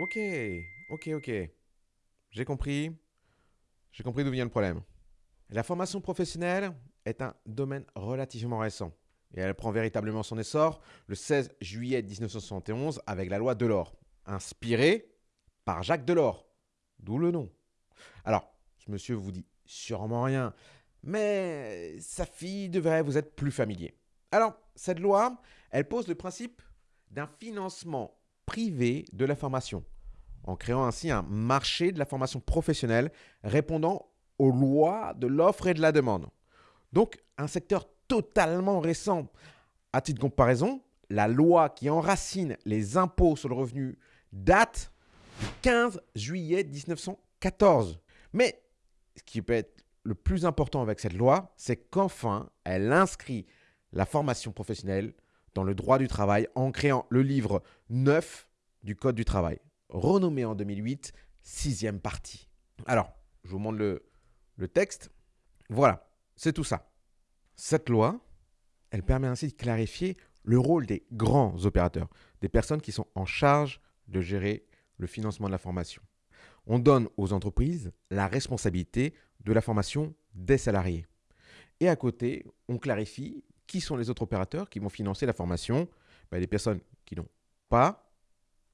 Ok, ok, ok. J'ai compris. J'ai compris d'où vient le problème. La formation professionnelle est un domaine relativement récent. Et elle prend véritablement son essor le 16 juillet 1971 avec la loi Delors, inspirée par Jacques Delors, d'où le nom. Alors, ce monsieur vous dit sûrement rien, mais sa fille devrait vous être plus familier. Alors, cette loi, elle pose le principe d'un financement privé de la formation, en créant ainsi un marché de la formation professionnelle répondant aux lois de l'offre et de la demande. Donc, un secteur totalement récent. À titre de comparaison, la loi qui enracine les impôts sur le revenu date du 15 juillet 1914. Mais ce qui peut être le plus important avec cette loi, c'est qu'enfin, elle inscrit la formation professionnelle dans le droit du travail en créant le livre 9 du Code du travail, renommé en 2008 sixième partie. Alors, je vous montre le, le texte. Voilà, c'est tout ça. Cette loi, elle permet ainsi de clarifier le rôle des grands opérateurs, des personnes qui sont en charge de gérer le financement de la formation. On donne aux entreprises la responsabilité de la formation des salariés. Et à côté, on clarifie qui sont les autres opérateurs qui vont financer la formation ben, des personnes qui n'ont pas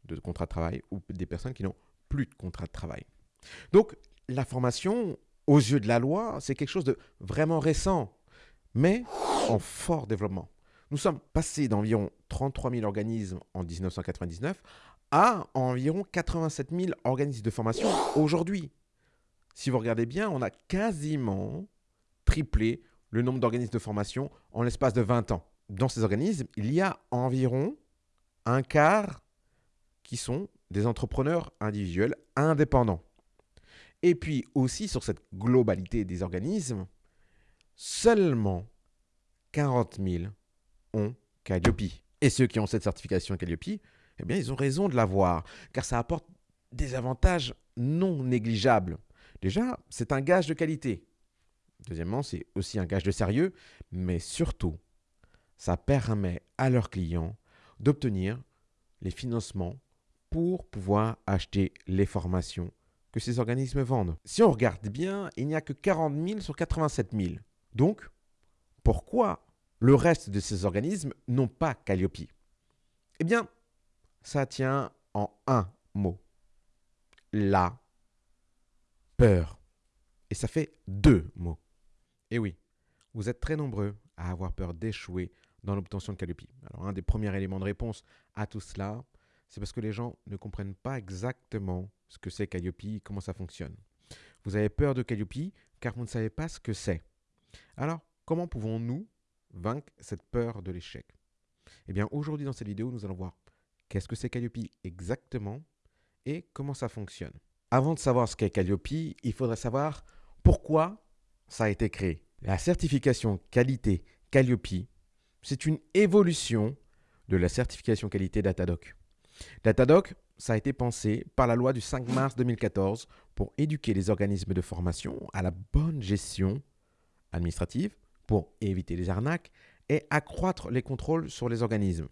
de contrat de travail ou des personnes qui n'ont plus de contrat de travail. Donc, la formation, aux yeux de la loi, c'est quelque chose de vraiment récent, mais en fort développement. Nous sommes passés d'environ 33 000 organismes en 1999 à environ 87 000 organismes de formation aujourd'hui. Si vous regardez bien, on a quasiment triplé le nombre d'organismes de formation en l'espace de 20 ans. Dans ces organismes, il y a environ un quart qui sont des entrepreneurs individuels indépendants. Et puis aussi sur cette globalité des organismes, seulement 40 000 ont Calliope. Et ceux qui ont cette certification Calliope, eh bien, ils ont raison de l'avoir, car ça apporte des avantages non négligeables. Déjà, c'est un gage de qualité. Deuxièmement, c'est aussi un gage de sérieux, mais surtout, ça permet à leurs clients d'obtenir les financements pour pouvoir acheter les formations que ces organismes vendent. Si on regarde bien, il n'y a que 40 000 sur 87 000. Donc, pourquoi le reste de ces organismes n'ont pas Calliope? Eh bien, ça tient en un mot. La peur. Et ça fait deux mots. Et oui, vous êtes très nombreux à avoir peur d'échouer dans l'obtention de Calliope. Alors, un des premiers éléments de réponse à tout cela, c'est parce que les gens ne comprennent pas exactement ce que c'est Calliope, comment ça fonctionne. Vous avez peur de Calliope car vous ne savez pas ce que c'est. Alors, comment pouvons-nous vaincre cette peur de l'échec? Eh bien, aujourd'hui dans cette vidéo, nous allons voir qu'est-ce que c'est Calliope exactement et comment ça fonctionne. Avant de savoir ce qu'est Calliope, il faudrait savoir pourquoi ça a été créé. La certification qualité Calliope, c'est une évolution de la certification qualité Datadoc. Datadoc, ça a été pensé par la loi du 5 mars 2014 pour éduquer les organismes de formation à la bonne gestion administrative, pour éviter les arnaques et accroître les contrôles sur les organismes.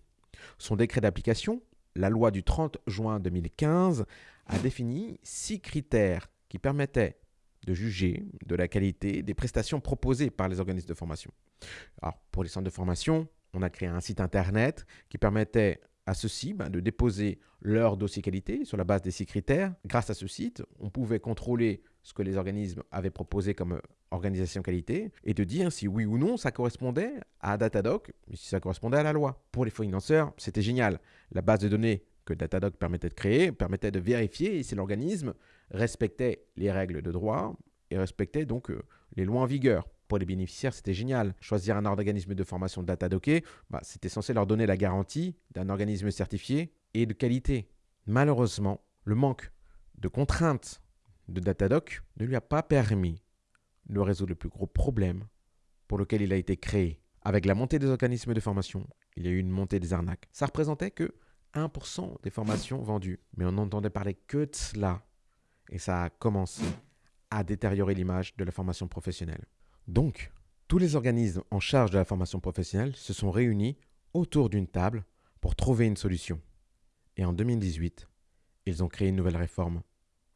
Son décret d'application, la loi du 30 juin 2015, a défini six critères qui permettaient de juger de la qualité des prestations proposées par les organismes de formation. Pour les centres de formation, on a créé un site internet qui permettait à ceux-ci ben, de déposer leur dossier qualité sur la base des six critères. Grâce à ce site, on pouvait contrôler ce que les organismes avaient proposé comme organisation qualité et de dire si oui ou non ça correspondait à Datadoc, si ça correspondait à la loi. Pour les financeurs, c'était génial. La base de données que Datadoc permettait de créer permettait de vérifier si l'organisme respectait les règles de droit et respectait donc euh, les lois en vigueur. Pour les bénéficiaires, c'était génial. Choisir un organisme de formation Datadocké, bah, c'était censé leur donner la garantie d'un organisme certifié et de qualité. Malheureusement, le manque de contraintes de Datadoc ne lui a pas permis de résoudre le plus gros problème pour lequel il a été créé. Avec la montée des organismes de formation, il y a eu une montée des arnaques. Ça représentait que 1% des formations vendues. Mais on n'entendait parler que de cela et ça a commencé à détériorer l'image de la formation professionnelle. Donc, tous les organismes en charge de la formation professionnelle se sont réunis autour d'une table pour trouver une solution. Et en 2018, ils ont créé une nouvelle réforme,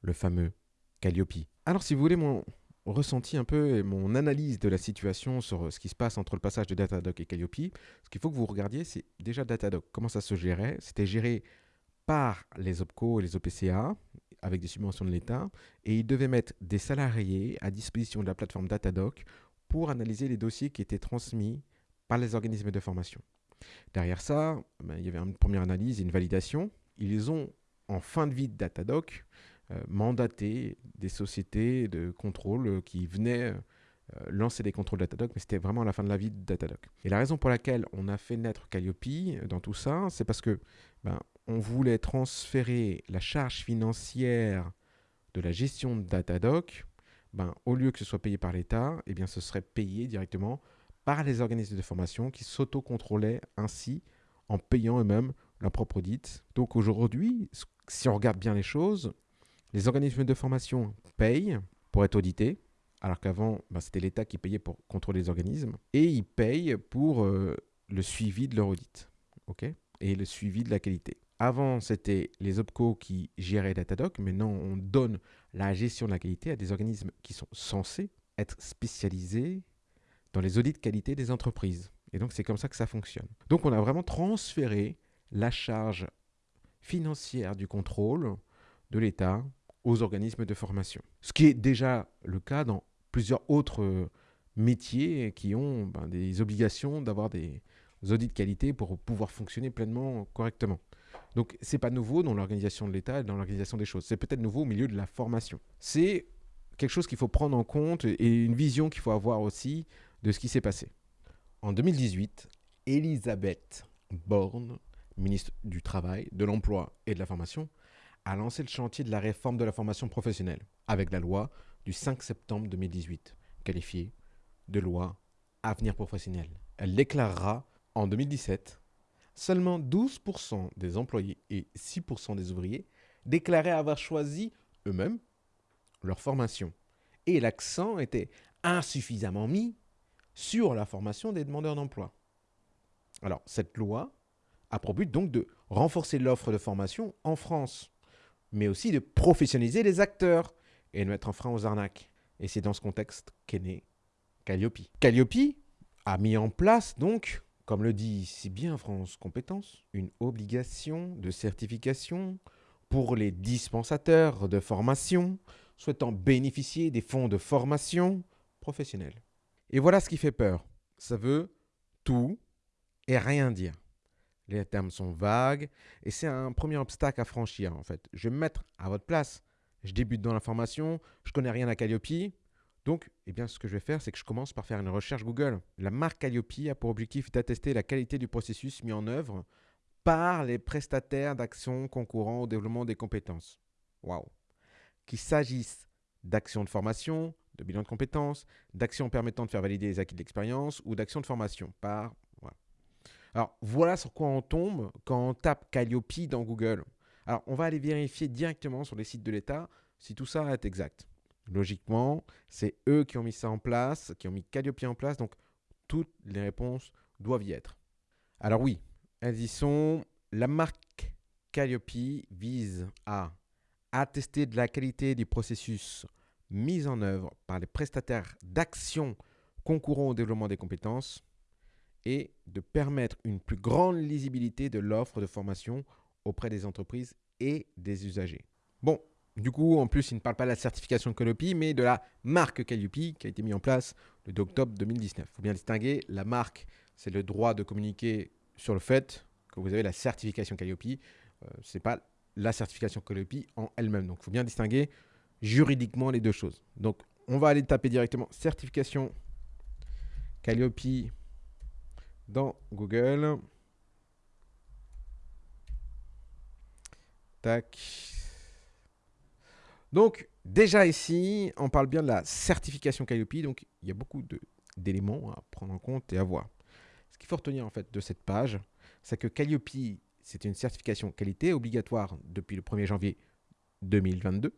le fameux Calliope. Alors si vous voulez mon ressenti un peu et mon analyse de la situation sur ce qui se passe entre le passage de Datadog et Calliope, ce qu'il faut que vous regardiez, c'est déjà Datadog, comment ça se gérait? C'était géré par les OPCO et les OPCA, avec des subventions de l'État, et ils devaient mettre des salariés à disposition de la plateforme Datadog pour analyser les dossiers qui étaient transmis par les organismes de formation. Derrière ça, ben, il y avait une première analyse et une validation. Ils ont, en fin de vie de Datadog, euh, mandaté des sociétés de contrôle qui venaient euh, lancer des contrôles Datadog, mais c'était vraiment à la fin de la vie de Datadog. Et la raison pour laquelle on a fait naître Calliope dans tout ça, c'est parce que ben, on voulait transférer la charge financière de la gestion de Datadog, ben, au lieu que ce soit payé par l'État, eh bien, ce serait payé directement par les organismes de formation qui s'autocontrôlaient ainsi en payant eux-mêmes leur propre audit. Donc aujourd'hui, si on regarde bien les choses, les organismes de formation payent pour être audités, alors qu'avant, ben, c'était l'État qui payait pour contrôler les organismes, et ils payent pour euh, le suivi de leur audit et le suivi de la qualité. Avant, c'était les OPCO qui géraient Datadog. Maintenant, on donne la gestion de la qualité à des organismes qui sont censés être spécialisés dans les audits de qualité des entreprises. Et donc, c'est comme ça que ça fonctionne. Donc, on a vraiment transféré la charge financière du contrôle de l'État aux organismes de formation. Ce qui est déjà le cas dans plusieurs autres métiers qui ont ben, des obligations d'avoir des audits de qualité pour pouvoir fonctionner pleinement correctement. Donc c'est pas nouveau dans l'organisation de l'État et dans l'organisation des choses. C'est peut-être nouveau au milieu de la formation. C'est quelque chose qu'il faut prendre en compte et une vision qu'il faut avoir aussi de ce qui s'est passé. En 2018, Elisabeth Borne, ministre du Travail, de l'Emploi et de la Formation, a lancé le chantier de la réforme de la formation professionnelle avec la loi du 5 septembre 2018, qualifiée de loi Avenir professionnel. Elle déclarera en 2017 seulement 12% des employés et 6% des ouvriers déclaraient avoir choisi eux-mêmes leur formation. Et l'accent était insuffisamment mis sur la formation des demandeurs d'emploi. Alors, cette loi a pour but donc de renforcer l'offre de formation en France, mais aussi de professionnaliser les acteurs et de mettre un frein aux arnaques. Et c'est dans ce contexte qu'est né Calliope. Calliope a mis en place donc comme le dit si bien France Compétences, une obligation de certification pour les dispensateurs de formation souhaitant bénéficier des fonds de formation professionnelle. Et voilà ce qui fait peur. Ça veut tout et rien dire. Les termes sont vagues et c'est un premier obstacle à franchir en fait. Je vais me mettre à votre place. Je débute dans la formation, je connais rien à Calliope, donc, eh bien, ce que je vais faire, c'est que je commence par faire une recherche Google. La marque Calliope a pour objectif d'attester la qualité du processus mis en œuvre par les prestataires d'actions concourant au développement des compétences. Waouh Qu'il s'agisse d'actions de formation, de bilan de compétences, d'actions permettant de faire valider les acquis de l'expérience ou d'actions de formation par... Alors, voilà sur quoi on tombe quand on tape Calliope dans Google. Alors, on va aller vérifier directement sur les sites de l'État si tout ça est exact. Logiquement, c'est eux qui ont mis ça en place, qui ont mis Calliope en place, donc toutes les réponses doivent y être. Alors oui, elles y sont. La marque Calliope vise à attester de la qualité du processus mis en œuvre par les prestataires d'actions concourant au développement des compétences et de permettre une plus grande lisibilité de l'offre de formation auprès des entreprises et des usagers. Bon, du coup, en plus, il ne parle pas de la certification Calliope, mais de la marque Calliope qui a été mise en place le 2 octobre 2019. Il faut bien distinguer, la marque, c'est le droit de communiquer sur le fait que vous avez la certification Calliope. Euh, ce n'est pas la certification Calliope en elle-même. Donc, il faut bien distinguer juridiquement les deux choses. Donc, on va aller taper directement certification Calliope dans Google. Tac. Donc, déjà ici, on parle bien de la certification Calliope. Donc, il y a beaucoup d'éléments à prendre en compte et à voir. Ce qu'il faut retenir en fait de cette page, c'est que Calliope, c'est une certification qualité obligatoire depuis le 1er janvier 2022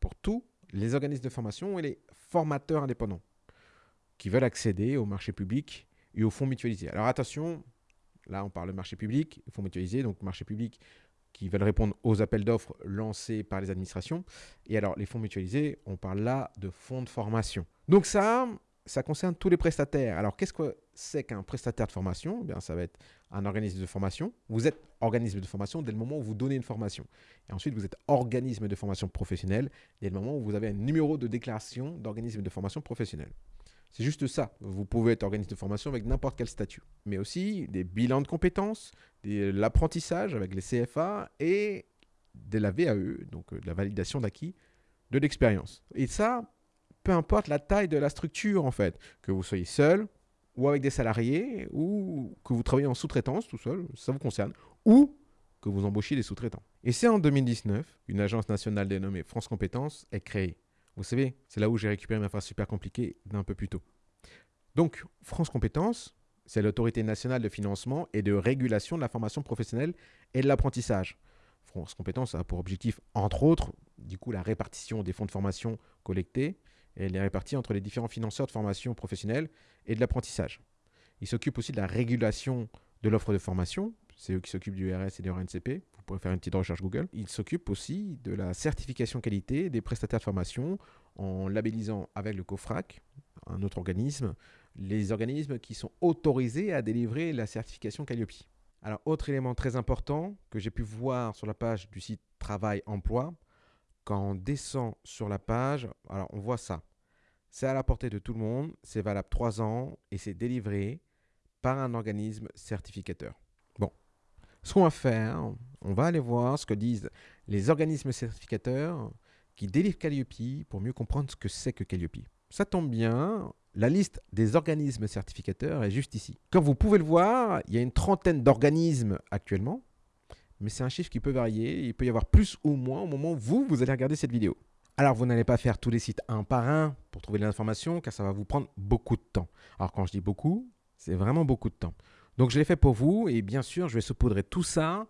pour tous les organismes de formation et les formateurs indépendants qui veulent accéder au marché public et aux fonds mutualisés. Alors attention, là on parle de marché public, fonds mutualisés, donc marché public qui veulent répondre aux appels d'offres lancés par les administrations. Et alors, les fonds mutualisés, on parle là de fonds de formation. Donc ça, ça concerne tous les prestataires. Alors, qu'est-ce que c'est qu'un prestataire de formation? Eh bien, Ça va être un organisme de formation. Vous êtes organisme de formation dès le moment où vous donnez une formation. Et ensuite, vous êtes organisme de formation professionnelle dès le moment où vous avez un numéro de déclaration d'organisme de formation professionnelle. C'est juste ça. Vous pouvez être organisme de formation avec n'importe quel statut. Mais aussi des bilans de compétences, l'apprentissage avec les CFA et de la VAE, donc euh, de la validation d'acquis de l'expérience. Et ça, peu importe la taille de la structure en fait, que vous soyez seul ou avec des salariés ou que vous travaillez en sous-traitance tout seul, ça vous concerne, ou que vous embauchiez des sous-traitants. Et c'est en 2019 qu'une agence nationale dénommée France Compétences est créée. Vous savez, c'est là où j'ai récupéré ma phrase super compliquée d'un peu plus tôt. Donc, France Compétences, c'est l'autorité nationale de financement et de régulation de la formation professionnelle et de l'apprentissage. France Compétences a pour objectif, entre autres, du coup, la répartition des fonds de formation collectés et les répartis entre les différents financeurs de formation professionnelle et de l'apprentissage. Il s'occupe aussi de la régulation de l'offre de formation, c'est eux qui s'occupent du RS et du RNCP, pourrez faire une petite recherche Google. Il s'occupe aussi de la certification qualité des prestataires de formation en labellisant avec le COFRAC, un autre organisme, les organismes qui sont autorisés à délivrer la certification Calliope. Alors, autre élément très important que j'ai pu voir sur la page du site Travail Emploi, quand on descend sur la page, alors on voit ça. C'est à la portée de tout le monde, c'est valable 3 ans et c'est délivré par un organisme certificateur. Ce qu'on va faire, on va aller voir ce que disent les organismes certificateurs qui délivrent Calliope pour mieux comprendre ce que c'est que Calliope. Ça tombe bien, la liste des organismes certificateurs est juste ici. Comme vous pouvez le voir, il y a une trentaine d'organismes actuellement mais c'est un chiffre qui peut varier. Il peut y avoir plus ou moins au moment où vous, vous allez regarder cette vidéo. Alors, vous n'allez pas faire tous les sites un par un pour trouver l'information, car ça va vous prendre beaucoup de temps. Alors, quand je dis beaucoup, c'est vraiment beaucoup de temps. Donc, je l'ai fait pour vous, et bien sûr, je vais saupoudrer tout ça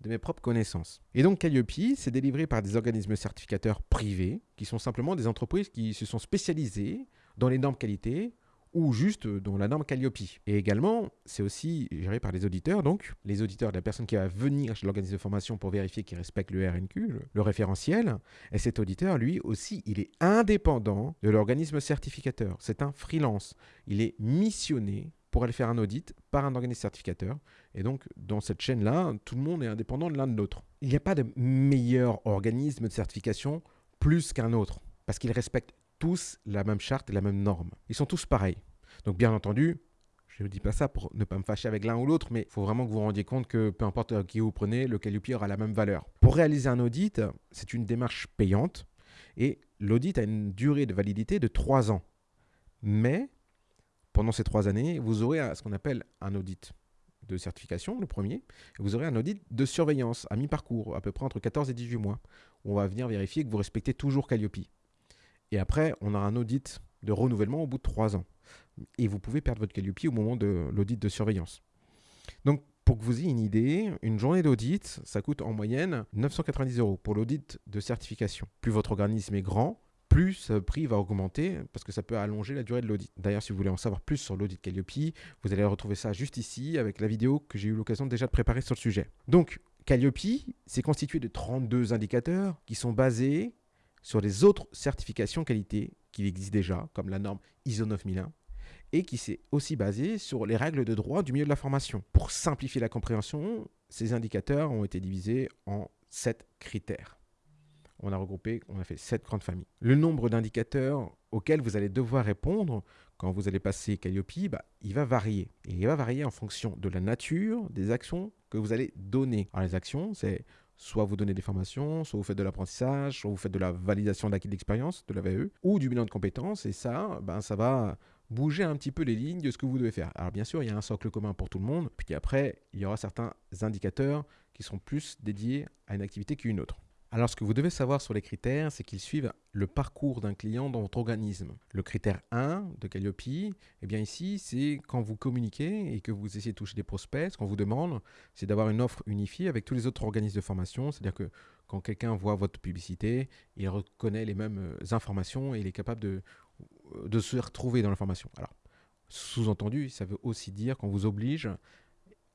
de mes propres connaissances. Et donc, Calliope, c'est délivré par des organismes certificateurs privés, qui sont simplement des entreprises qui se sont spécialisées dans les normes qualité ou juste dans la norme Calliope. Et également, c'est aussi géré par les auditeurs, donc les auditeurs de la personne qui va venir chez l'organisme de formation pour vérifier qu'il respecte le RNQ, le, référentiel. Et cet auditeur, lui aussi, il est indépendant de l'organisme certificateur. C'est un freelance. Il est missionné pour aller faire un audit par un organisme certificateur. Et donc, dans cette chaîne-là, tout le monde est indépendant de l'un de l'autre. Il n'y a pas de meilleur organisme de certification plus qu'un autre, parce qu'il respecte tous la même charte et la même norme. Ils sont tous pareils. Donc bien entendu, je ne dis pas ça pour ne pas me fâcher avec l'un ou l'autre, mais il faut vraiment que vous vous rendiez compte que peu importe euh, qui vous prenez, le Calliope aura la même valeur. Pour réaliser un audit, c'est une démarche payante et l'audit a une durée de validité de 3 ans. Mais pendant ces 3 années, vous aurez ce qu'on appelle un audit de certification, le premier, et vous aurez un audit de surveillance à mi-parcours, à peu près entre 14 et 18 mois, on va venir vérifier que vous respectez toujours Calliope. Et après, on a un audit de renouvellement au bout de trois ans. Et vous pouvez perdre votre Calliope au moment de l'audit de surveillance. Donc, pour que vous ayez une idée, une journée d'audit, ça coûte en moyenne 990 euros pour l'audit de certification. Plus votre organisme est grand, plus ce prix va augmenter parce que ça peut allonger la durée de l'audit. D'ailleurs, si vous voulez en savoir plus sur l'audit Calliope, vous allez retrouver ça juste ici avec la vidéo que j'ai eu l'occasion déjà de préparer sur le sujet. Donc, Calliope, c'est constitué de 32 indicateurs qui sont basés sur les autres certifications qualité qui existent déjà, comme la norme ISO 9001, et qui s'est aussi basée sur les règles de droit du milieu de la formation. Pour simplifier la compréhension, ces indicateurs ont été divisés en sept critères. On a regroupé, on a fait sept grandes familles. Le nombre d'indicateurs auxquels vous allez devoir répondre quand vous allez passer Calliope, bah, il va varier. Et il va varier en fonction de la nature des actions que vous allez donner. Alors les actions, c'est Soit vous donnez des formations, soit vous faites de l'apprentissage, soit vous faites de la validation d'acquis d'expérience, de la VE, ou du bilan de compétences. Et ça, ben, ça va bouger un petit peu les lignes de ce que vous devez faire. Alors bien sûr, il y a un socle commun pour tout le monde. Puis après, il y aura certains indicateurs qui sont plus dédiés à une activité qu'une autre. Alors, ce que vous devez savoir sur les critères, c'est qu'ils suivent le parcours d'un client dans votre organisme. Le critère 1 de Calliope, eh bien ici, c'est quand vous communiquez et que vous essayez de toucher des prospects, ce qu'on vous demande, c'est d'avoir une offre unifiée avec tous les autres organismes de formation. C'est-à-dire que quand quelqu'un voit votre publicité, il reconnaît les mêmes euh, informations et il est capable de, euh, de se retrouver dans l'information. Alors, sous-entendu, ça veut aussi dire qu'on vous oblige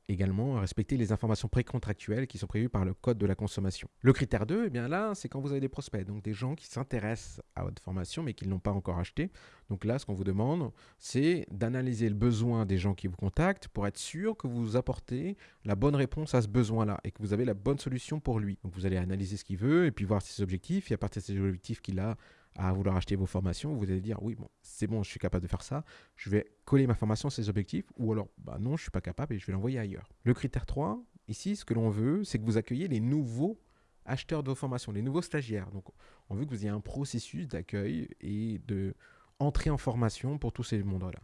également respecter les informations précontractuelles qui sont prévues par le code de la consommation. Le critère 2, eh bien là, c'est quand vous avez des prospects, donc des gens qui s'intéressent à votre formation mais qui ne l'ont pas encore acheté. Donc là, ce qu'on vous demande, c'est d'analyser le besoin des gens qui vous contactent pour être sûr que vous apportez la bonne réponse à ce besoin-là et que vous avez la bonne solution pour lui. Donc vous allez analyser ce qu'il veut et puis voir ses objectifs et à partir de ces objectifs qu'il a à vouloir acheter vos formations, vous allez dire oui, bon, c'est bon, je suis capable de faire ça, je vais coller ma formation à ces objectifs, ou alors bah non, je suis pas capable et je vais l'envoyer ailleurs. Le critère 3, ici, ce que l'on veut, c'est que vous accueillez les nouveaux acheteurs de vos formations, les nouveaux stagiaires. Donc, on veut que vous ayez un processus d'accueil et de entrée en formation pour tous ces mondes-là.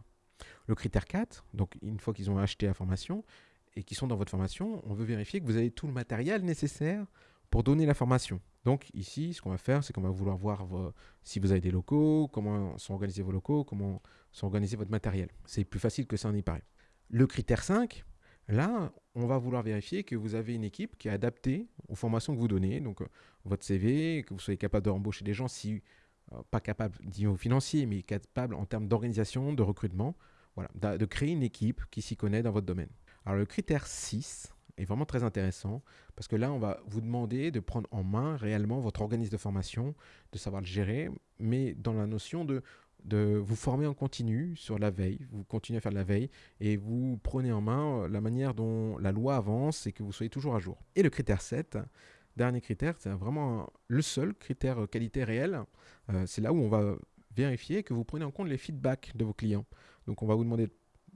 Le critère 4, donc une fois qu'ils ont acheté la formation et qu'ils sont dans votre formation, on veut vérifier que vous avez tout le matériel nécessaire pour donner la formation. Donc ici, ce qu'on va faire, c'est qu'on va vouloir voir si vous avez des locaux, comment sont organisés vos locaux, comment sont organisés votre matériel. C'est plus facile que ça n'y paraît. Le critère 5, là, on va vouloir vérifier que vous avez une équipe qui est adaptée aux formations que vous donnez. Donc euh, votre CV, que vous soyez capable de rembaucher des gens, si euh, pas capable niveau financier, mais capable en termes d'organisation, de recrutement, voilà, de créer une équipe qui s'y connaît dans votre domaine. Alors le critère 6, est vraiment très intéressant parce que là, on va vous demander de prendre en main réellement votre organisme de formation, de savoir le gérer, mais dans la notion de, de vous former en continu sur la veille. Vous continuez à faire la veille et vous prenez en main euh, la manière dont la loi avance et que vous soyez toujours à jour. Et le critère 7, dernier critère, c'est vraiment le seul critère qualité réelle. Euh, c'est là où on va vérifier que vous prenez en compte les feedbacks de vos clients. Donc on va vous demander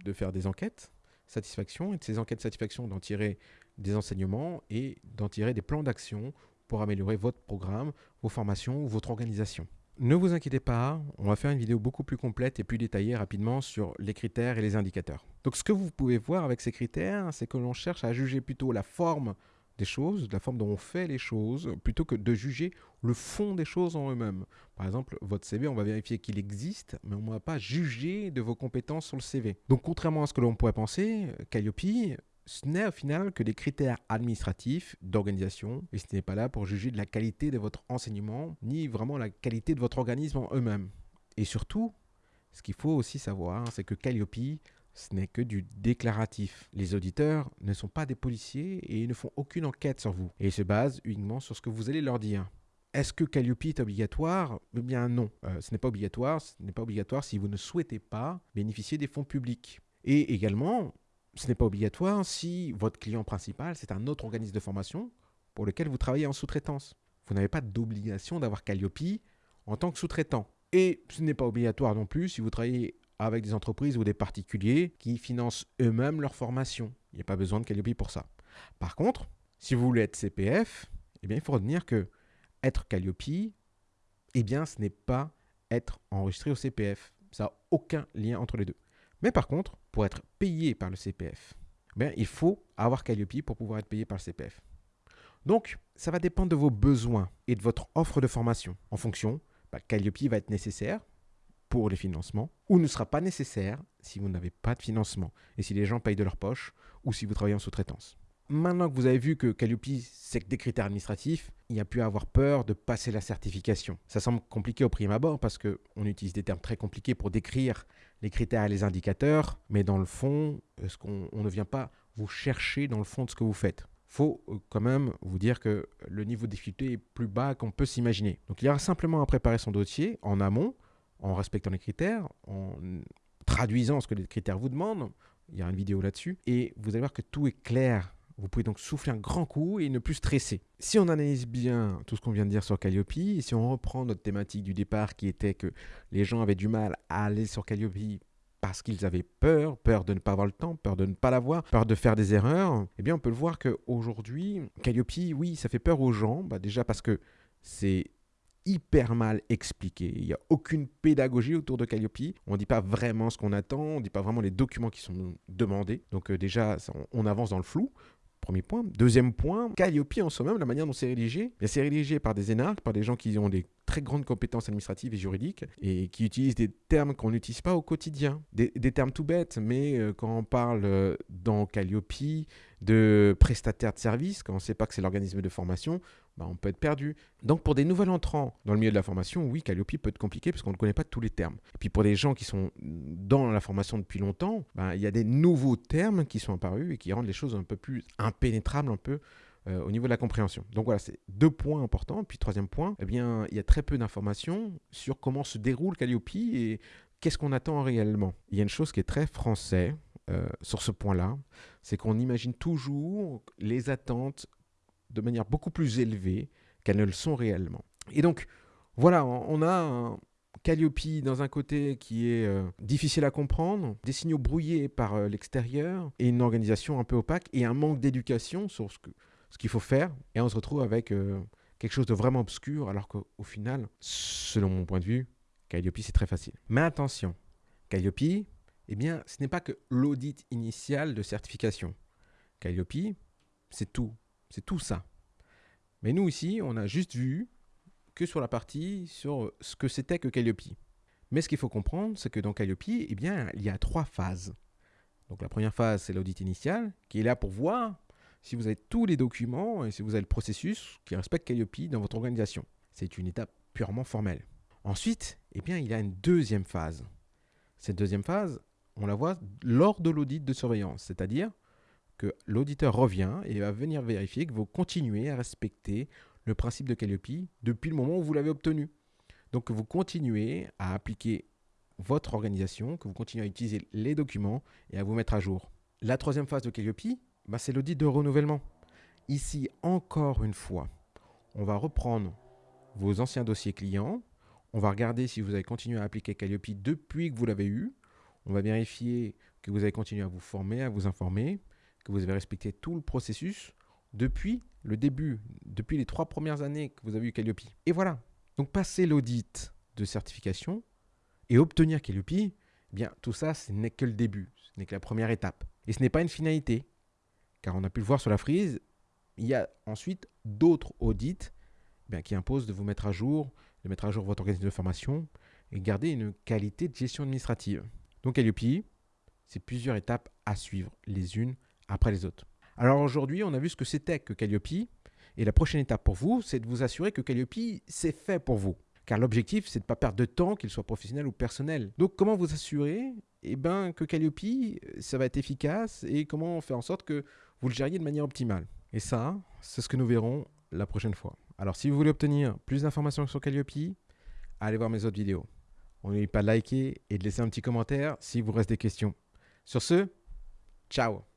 de faire des enquêtes satisfaction et de ces enquêtes de satisfaction d'en tirer des enseignements et d'en tirer des plans d'action pour améliorer votre programme, vos formations ou votre organisation. Ne vous inquiétez pas, on va faire une vidéo beaucoup plus complète et plus détaillée rapidement sur les critères et les indicateurs. Donc ce que vous pouvez voir avec ces critères, c'est que l'on cherche à juger plutôt la forme des choses, de la forme dont on fait les choses, plutôt que de juger le fond des choses en eux-mêmes. Par exemple, votre CV, on va vérifier qu'il existe, mais on ne va pas juger de vos compétences sur le CV. Donc contrairement à ce que l'on pourrait penser, Calliope, ce n'est au final que des critères administratifs d'organisation, et ce n'est pas là pour juger de la qualité de votre enseignement, ni vraiment la qualité de votre organisme en eux-mêmes. Et surtout, ce qu'il faut aussi savoir, c'est que Calliope ce n'est que du déclaratif. Les auditeurs ne sont pas des policiers et ils ne font aucune enquête sur vous. Et ils se basent uniquement sur ce que vous allez leur dire. Est-ce que Calliope est obligatoire? Eh bien non, euh, ce n'est pas obligatoire. Ce n'est pas obligatoire si vous ne souhaitez pas bénéficier des fonds publics. Et également, ce n'est pas obligatoire si votre client principal, c'est un autre organisme de formation pour lequel vous travaillez en sous-traitance. Vous n'avez pas d'obligation d'avoir Calliope en tant que sous-traitant. Et ce n'est pas obligatoire non plus si vous travaillez avec des entreprises ou des particuliers qui financent eux-mêmes leur formation. Il n'y a pas besoin de Calliope pour ça. Par contre, si vous voulez être CPF, eh bien, il faut retenir que être Calliope, eh bien, ce n'est pas être enregistré au CPF. Ça n'a aucun lien entre les deux. Mais par contre, pour être payé par le CPF, eh bien, il faut avoir Calliope pour pouvoir être payé par le CPF. Donc, ça va dépendre de vos besoins et de votre offre de formation. En fonction, bah, Calliope va être nécessaire pour les financements, ou ne sera pas nécessaire si vous n'avez pas de financement, et si les gens payent de leur poche, ou si vous travaillez en sous-traitance. Maintenant que vous avez vu que Calliope, c'est que des critères administratifs, il n'y a à avoir peur de passer la certification. Ça semble compliqué au prime abord parce qu'on utilise des termes très compliqués pour décrire les critères et les indicateurs, mais dans le fond, ce qu'on on ne vient pas vous chercher dans le fond de ce que vous faites faut euh, quand même vous dire que le niveau de difficulté est plus bas qu'on peut s'imaginer. Donc il y aura simplement à préparer son dossier en amont en respectant les critères, en traduisant ce que les critères vous demandent. Il y a une vidéo là-dessus. Et vous allez voir que tout est clair. Vous pouvez donc souffler un grand coup et ne plus stresser. Si on analyse bien tout ce qu'on vient de dire sur Calliope, et si on reprend notre thématique du départ qui était que les gens avaient du mal à aller sur Calliope parce qu'ils avaient peur, peur de ne pas avoir le temps, peur de ne pas l'avoir, peur de faire des erreurs, eh bien on peut le voir qu'aujourd'hui, Calliope, oui, ça fait peur aux gens, bah déjà parce que c'est hyper mal expliqué. Il n'y a aucune pédagogie autour de Calliope. On ne dit pas vraiment ce qu'on attend, on ne dit pas vraiment les documents qui sont demandés. Donc euh, déjà, on avance dans le flou. Premier point. Deuxième point, Calliope en soi-même, la manière dont c'est rédigé, c'est rédigé par des énarques, par des gens qui ont des très grandes compétences administratives et juridiques et qui utilisent des termes qu'on n'utilise pas au quotidien. Des, termes tout bêtes, mais euh, quand on parle euh, dans Calliope de prestataire de service, quand on ne sait pas que c'est l'organisme de formation, bah, on peut être perdu. Donc pour des nouveaux entrants dans le milieu de la formation, oui, Calliope peut être compliqué parce qu'on ne connaît pas tous les termes. Puis pour des gens qui sont dans la formation depuis longtemps, bah, il y a des nouveaux termes qui sont apparus et qui rendent les choses un peu plus impénétrables, un peu euh, au niveau de la compréhension. Donc voilà, c'est deux points importants. Puis troisième point, eh bien, il y a très peu d'informations sur comment se déroule Calliope et qu'est-ce qu'on attend réellement. Il y a une chose qui est très français euh, sur ce point-là, c'est qu'on imagine toujours les attentes de manière beaucoup plus élevée qu'elles ne le sont réellement. Et donc, voilà, on a un Calliope dans un côté qui est euh, difficile à comprendre, des signaux brouillés par l'extérieur et une organisation un peu opaque et un manque d'éducation sur ce que ce qu'il faut faire, et on se retrouve avec euh, quelque chose de vraiment obscur, alors qu'au final, selon mon point de vue, Calliope, c'est très facile. Mais attention, Calliope, eh bien, ce n'est pas que l'audit initial de certification. Calliope, c'est tout. C'est tout ça. Mais nous, ici, on a juste vu que sur la partie sur ce que c'était que Calliope. Mais ce qu'il faut comprendre, c'est que dans Calliope, eh bien, il y a trois phases. Donc la première phase, c'est l'audit initial, qui est là pour voir si vous avez tous les documents et si vous avez le processus qui respecte Calliope dans votre organisation. C'est une étape purement formelle. Ensuite, eh bien, il y a une deuxième phase. Cette deuxième phase, on la voit lors de l'audit de surveillance, c'est-à-dire que l'auditeur revient et va venir vérifier que vous continuez à respecter le principe de Calliope depuis le moment où vous l'avez obtenu. Donc que vous continuez à appliquer votre organisation, que vous continuez à utiliser les documents et à vous mettre à jour. La troisième phase de Calliope, bah, c'est l'audit de renouvellement. Ici, encore une fois, on va reprendre vos anciens dossiers clients. On va regarder si vous avez continué à appliquer Calliope depuis que vous l'avez eu. On va vérifier que vous avez continué à vous former, à vous informer, que vous avez respecté tout le processus depuis le début, depuis les trois premières années que vous avez eu Calliope. Et voilà. Donc passer l'audit de certification et obtenir Calliope, eh bien tout ça, ce n'est que le début, ce n'est que la première étape. Et ce n'est pas une finalité car on a pu le voir sur la frise, il y a ensuite d'autres audits eh qui imposent de vous mettre à jour, de mettre à jour votre organisme de formation et garder une qualité de gestion administrative. Donc Calliope, c'est plusieurs étapes à suivre les unes après les autres. Alors aujourd'hui, on a vu ce que c'était que Calliope et la prochaine étape pour vous, c'est de vous assurer que Calliope, c'est fait pour vous. Car l'objectif, c'est de ne pas perdre de temps, qu'il soit professionnel ou personnel. Donc comment vous assurer eh ben, que Calliope, ça va être efficace et comment faire en sorte que vous le gériez de manière optimale. Et ça, c'est ce que nous verrons la prochaine fois. Alors si vous voulez obtenir plus d'informations sur Calliope, allez voir mes autres vidéos. N'oubliez pas de liker et de laisser un petit commentaire si vous reste des questions. Sur ce, ciao